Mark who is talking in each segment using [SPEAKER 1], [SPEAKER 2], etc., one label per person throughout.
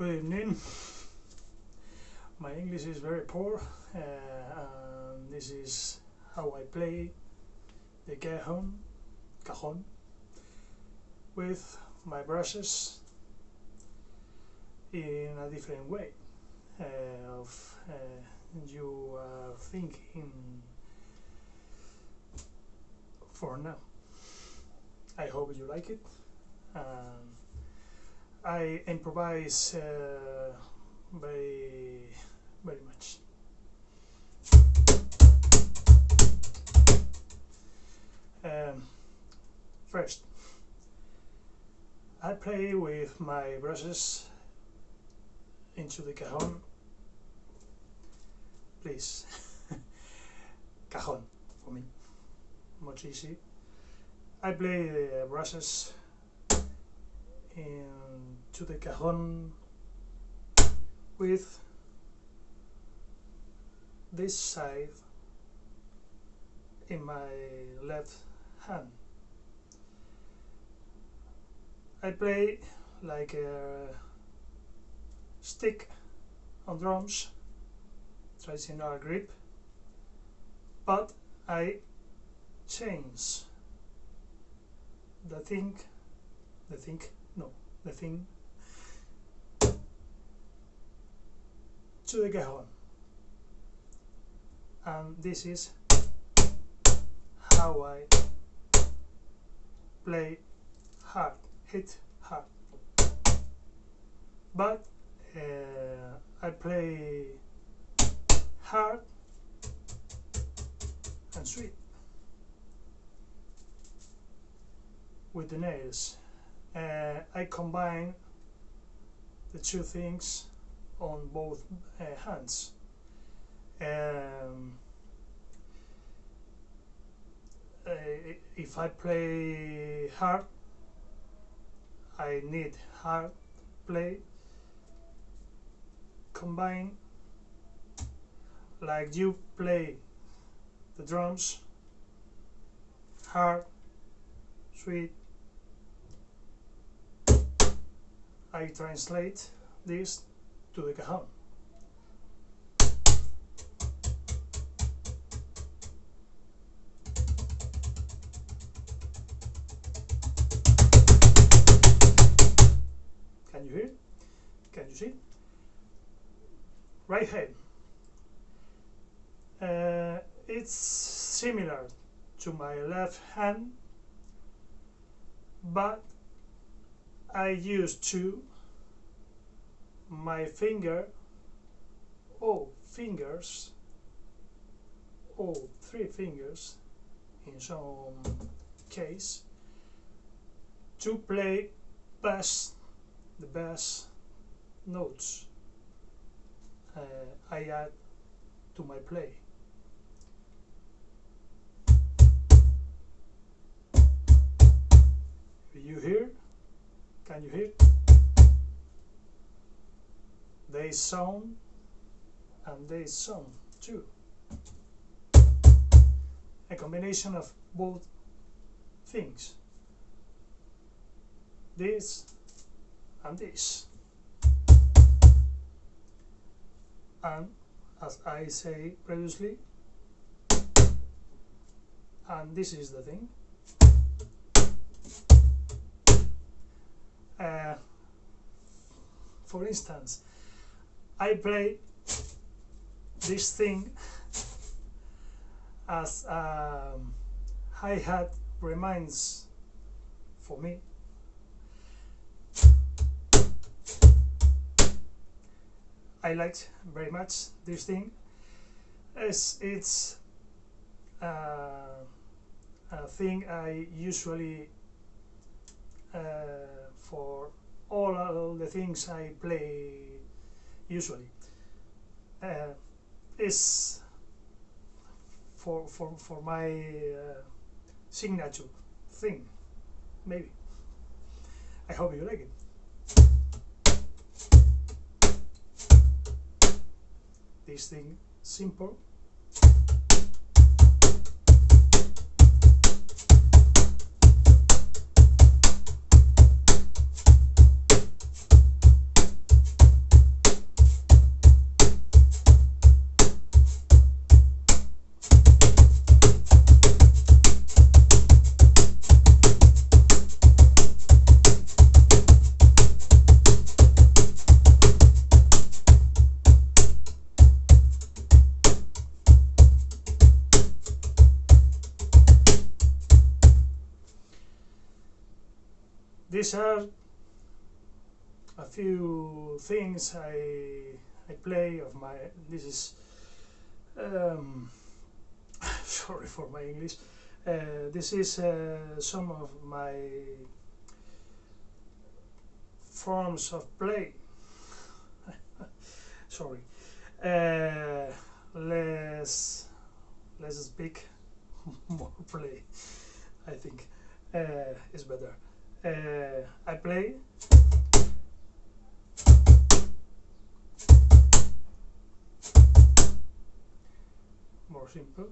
[SPEAKER 1] Good evening. My English is very poor, uh, this is how I play the cajon, cajon with my brushes in a different way uh, of uh, you are thinking for now. I hope you like it. Um, I improvise uh, very very much. Um, first, I play with my brushes into the cajon. Please, cajon for me, much easy. I play the brushes into the cajon with this side in my left hand. I play like a stick on drums, traditional grip, but I change the thing, the thing, no, nothing to the cajon and this is how I play hard, hit hard. But uh, I play hard and sweet with the nails. Uh, I combine the two things on both uh, hands. Um, uh, if I play hard, I need hard play combine like you play the drums hard sweet I translate this to the cajon Can you hear? Can you see? Right hand. Uh, it's similar to my left hand, but I use two my finger, oh fingers, oh three fingers in some case to play bass the bass notes uh, I add to my play. You hear? Can you hear? They sound and they sound too. A combination of both things. This and this. And as I say previously, and this is the thing. Uh, for instance, I play this thing as a hi-hat reminds for me. I liked very much this thing. As it's uh, a thing I usually uh, for all the things I play usually. Uh, is for, for, for my uh, signature thing maybe. I hope you like it. This thing simple these are a few things I I play of my this is um, sorry for my English. Uh, this is uh, some of my forms of play. Sorry. Uh, let's let's speak more play I think uh, is better uh, I play. More simple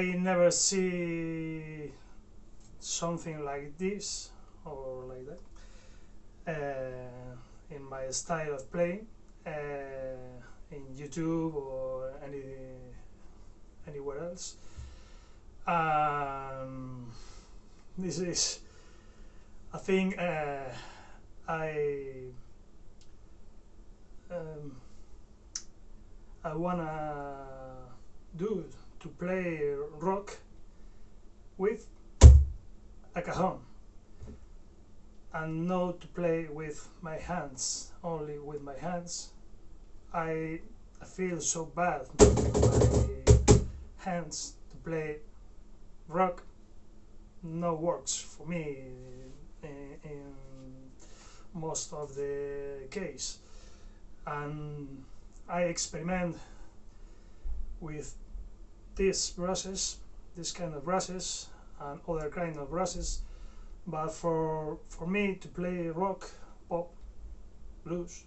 [SPEAKER 1] I never see something like this or like that uh, in my style of playing uh, in YouTube or any anywhere else. Um, this is a thing uh, I um, I wanna do to play rock with a cajon and not to play with my hands only with my hands. I, I feel so bad my hands to play rock. No works for me in, in most of the case. And I experiment with these brushes, this kind of brushes and other kind of brushes. But for for me to play rock, pop, blues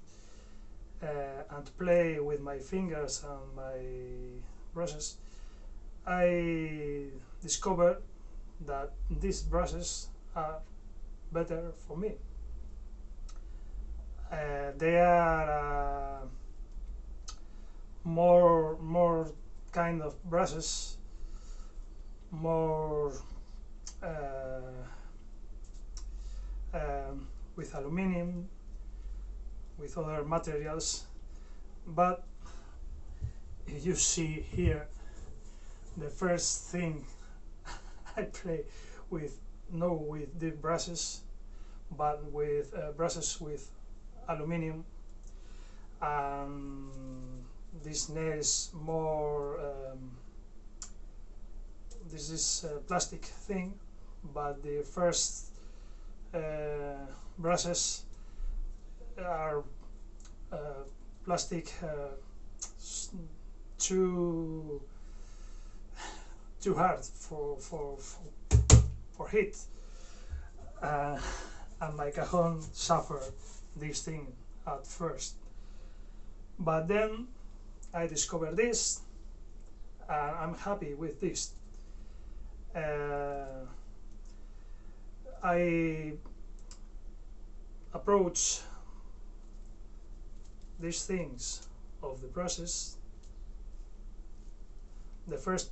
[SPEAKER 1] uh, and to play with my fingers and my brushes I discovered that these brushes are better for me. Uh, they are uh, more more kind of brushes more uh, um, with aluminium with other materials. But you see here the first thing I play with no with the brushes but with uh, brushes with aluminium and this nail is more um, this is a plastic thing but the first uh, brushes are uh, plastic uh, too too hard for, for, for, for heat uh, and my cajon suffered this thing at first. But then I discovered this, and I'm happy with this. Uh, I approach these things of the process the first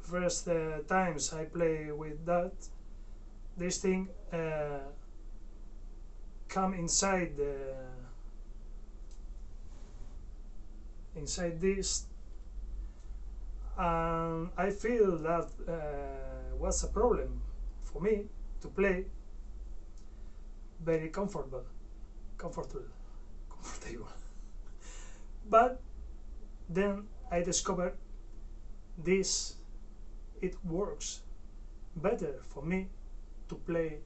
[SPEAKER 1] first uh, times I play with that this thing uh, come inside the inside this. And I feel that uh, was a problem for me to play very comfortable comfortable comfortable. But then I discovered this it works better for me to play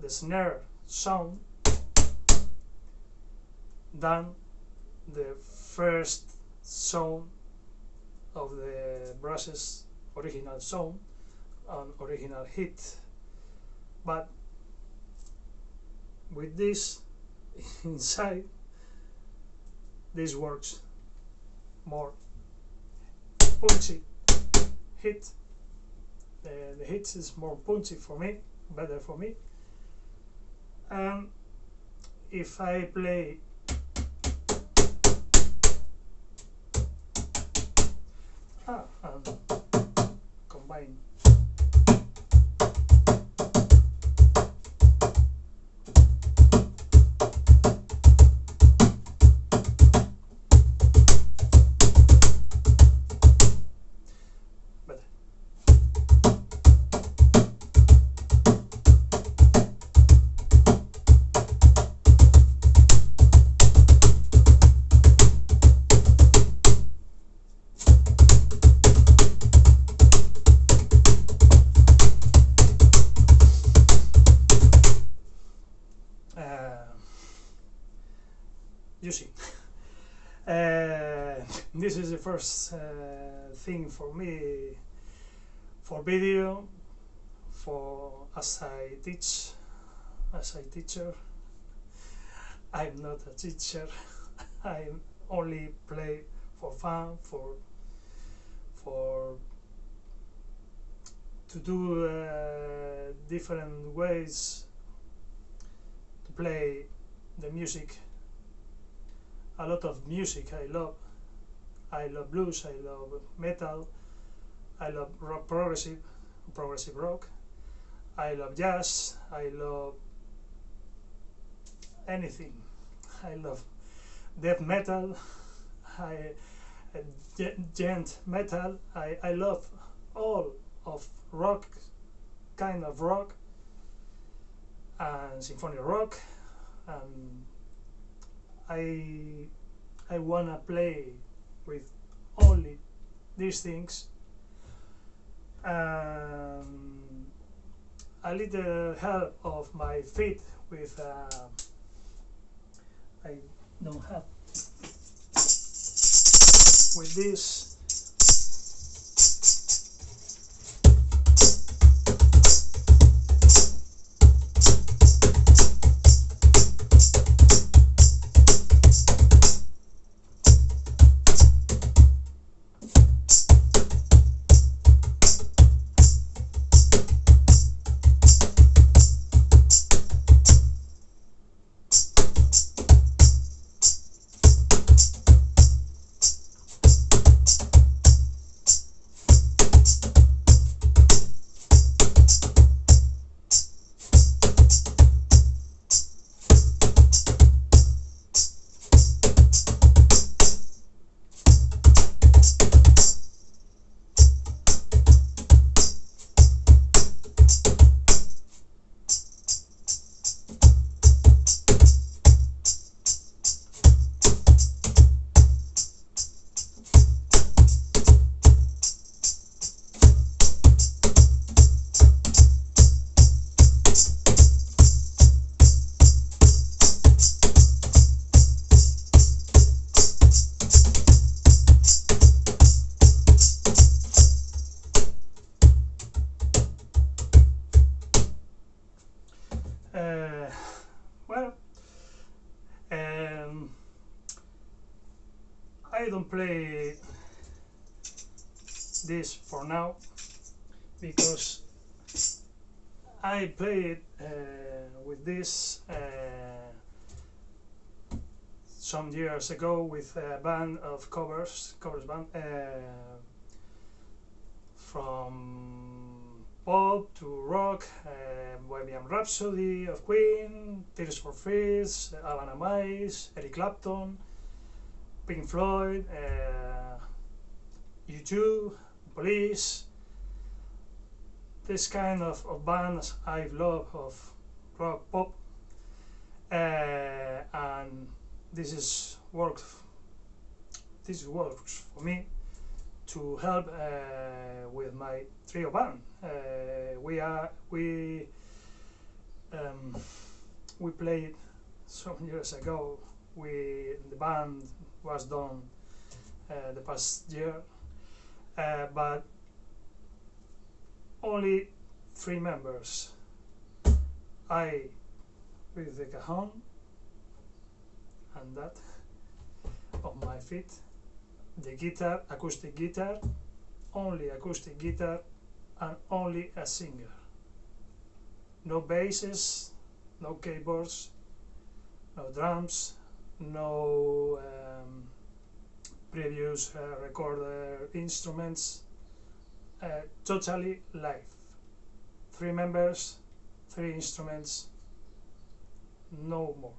[SPEAKER 1] the snare sound than the first sound of the brushes original sound and original hit but with this inside this works more. Punchy hit uh, the hits is more punchy for me better for me. And if I play and combine you see. Uh, this is the first uh, thing for me for video for as I teach as a teacher. I'm not a teacher. I only play for fun for for to do uh, different ways to play the music a lot of music. I love I love blues I love metal I love rock progressive progressive rock. I love jazz I love anything. I love death metal I djent metal. I, I love all of rock kind of rock and symphonic rock and I I wanna play with only these things. Um, a little help of my feet with uh, I don't have. With this I played uh, with this uh, some years ago with a band of covers, covers band uh, from pop to rock, uh, Bohemian Rhapsody of Queen, Tears for Fears, Alan Amais, Eric Clapton, Pink Floyd, uh, U2, Police. This kind of, of bands I love of rock pop, uh, and this is work. This works for me to help uh, with my trio band. Uh, we are we um, we played some years ago. We the band was done uh, the past year, uh, but only three members. I with the cajon and that on my feet the guitar, acoustic guitar, only acoustic guitar, and only a singer. No basses, no keyboards, no drums, no um, previous uh, recorder instruments, uh, totally live. Three members, three instruments, no more.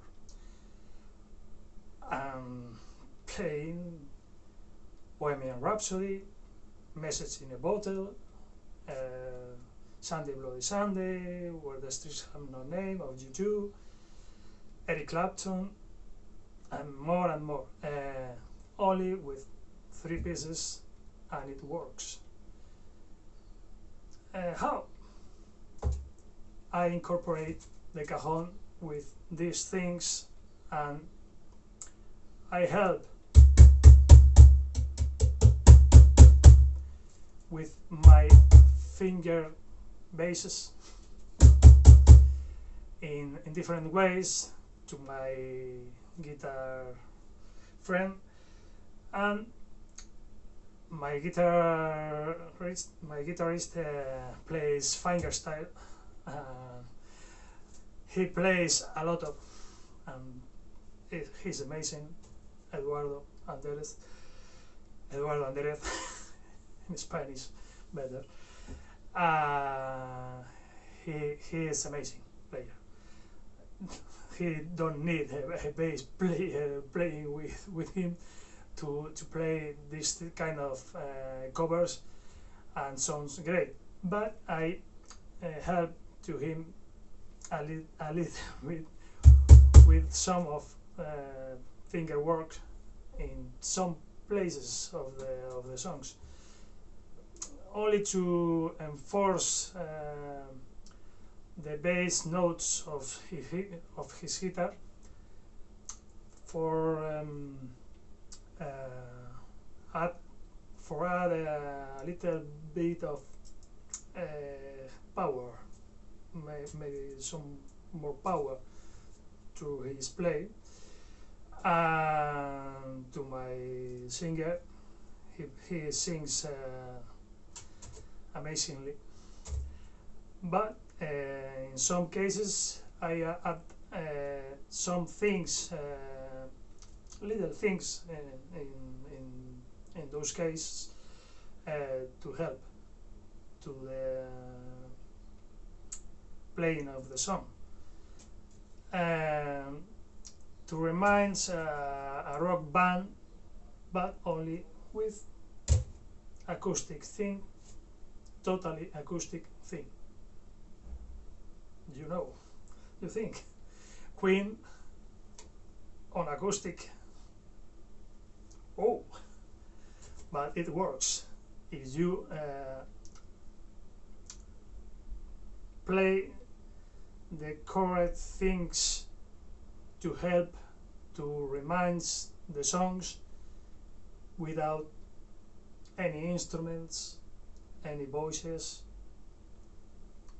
[SPEAKER 1] Um, playing Bohemian Rhapsody, Message in a Bottle, uh, Sunday Bloody Sunday, Where the Streets Have No Name of U2, Eric Clapton, and more and more. Uh, only with three pieces and it works. Uh, how? I incorporate the cajon with these things and I help with my finger basses in, in different ways to my guitar friend and my guitarist my guitarist uh, plays fingerstyle uh, he plays a lot of and it, he's amazing Eduardo Andrés Eduardo Andrés in Spanish better. Uh, he he is amazing player. he don't need a, a bass player playing with with him to to play this kind of uh, covers and sounds great. But I uh, help to him a, li a little bit with some of uh, finger work in some places of the of the songs only to enforce uh, the bass notes of his, of his guitar for um, add for add a little bit of uh, power maybe some more power to his play and to my singer he, he sings amazingly. But uh, in some cases, I add uh, some things, little things in, in, in those cases to help to the playing of the song. Um, to remind uh, a rock band, but only with acoustic thing totally acoustic thing. You know, you think Queen on acoustic. Oh, but it works if you uh, play the correct things to help to remind the songs without any instruments any voices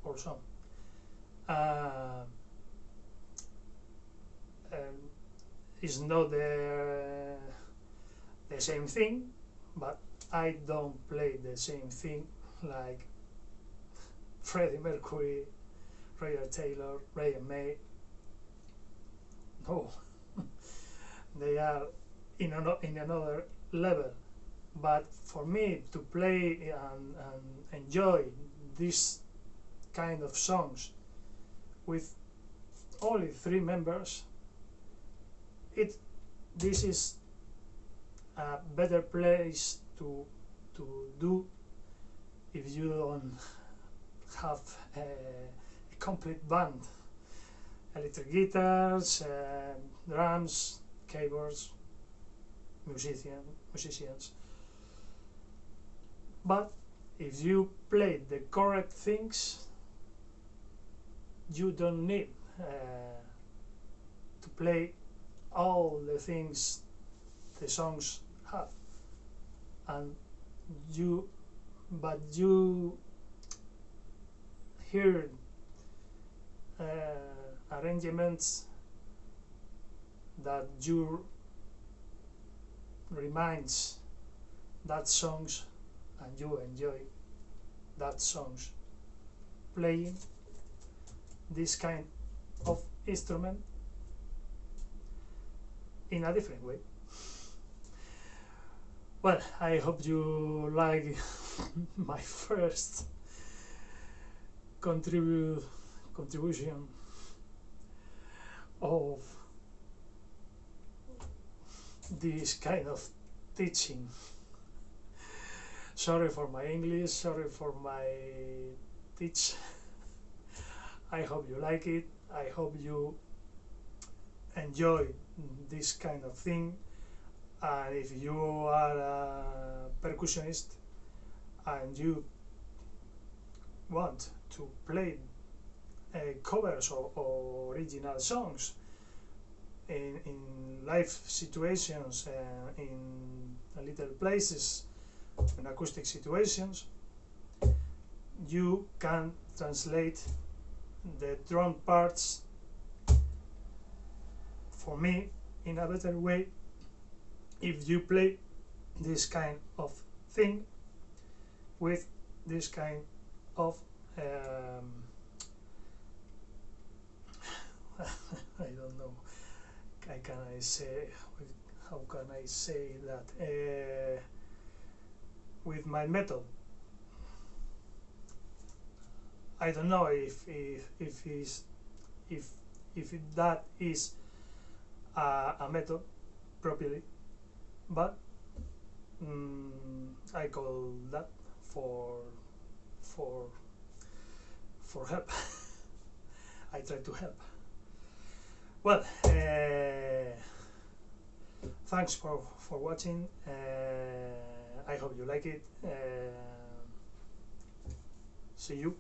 [SPEAKER 1] or some. Uh, it's not the the same thing, but I don't play the same thing like Freddie Mercury, Roger Taylor, Brian May. No, they are in, an, in another level. But for me to play and, and enjoy this kind of songs with only three members, it this is a better place to to do if you don't have a, a complete band. Electric guitars uh, drums keyboards musician musicians. But if you play the correct things you don't need uh, to play all the things the songs have and you but you hear uh, arrangements that you reminds that songs and you enjoy that songs playing this kind of instrument in a different way. Well, I hope you like my first contribu contribution of this kind of teaching. Sorry for my English, sorry for my teach. I hope you like it. I hope you enjoy this kind of thing. And if you are a percussionist and you want to play uh, covers or, or, original songs in, in live situations, uh, in little places, in acoustic situations, you can translate the drum parts for me in a better way if you play this kind of thing with this kind of um, I don't know. How can I say how can I say that? Uh, with my metal. I don't know if if if is if if that is a, a properly, but mm, I call that for for for help. I try to help. Well, uh, thanks for for watching. Uh, I hope you like it. Uh, see you.